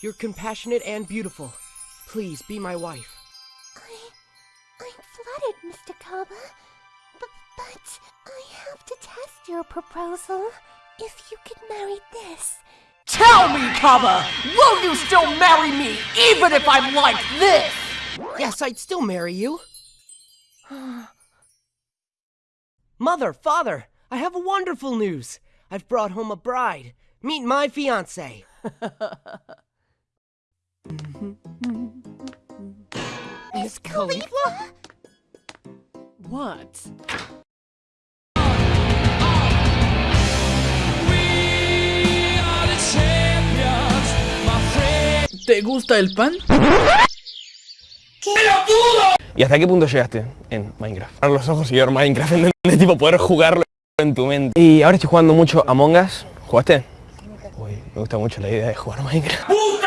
You're compassionate and beautiful. Please be my wife. I, I'm flattered, Mr. Kaba. But, but I have to test your proposal. If you could marry this, Tell me, Kaba! Will you still marry me, even if I'm like this? Yes, I'd still marry you. Mother, father, I have a wonderful news. I've brought home a bride. Meet my fiance. Miss Khalifa? What? ¿Te gusta el pan? ¿Y hasta qué punto llegaste en Minecraft? Abrir los ojos y ver Minecraft, ¿entendés? Tipo, poder jugarlo en tu mente. Y ahora estoy jugando mucho Among Us. ¿Jugaste? Uy, me gusta mucho la idea de jugar Minecraft.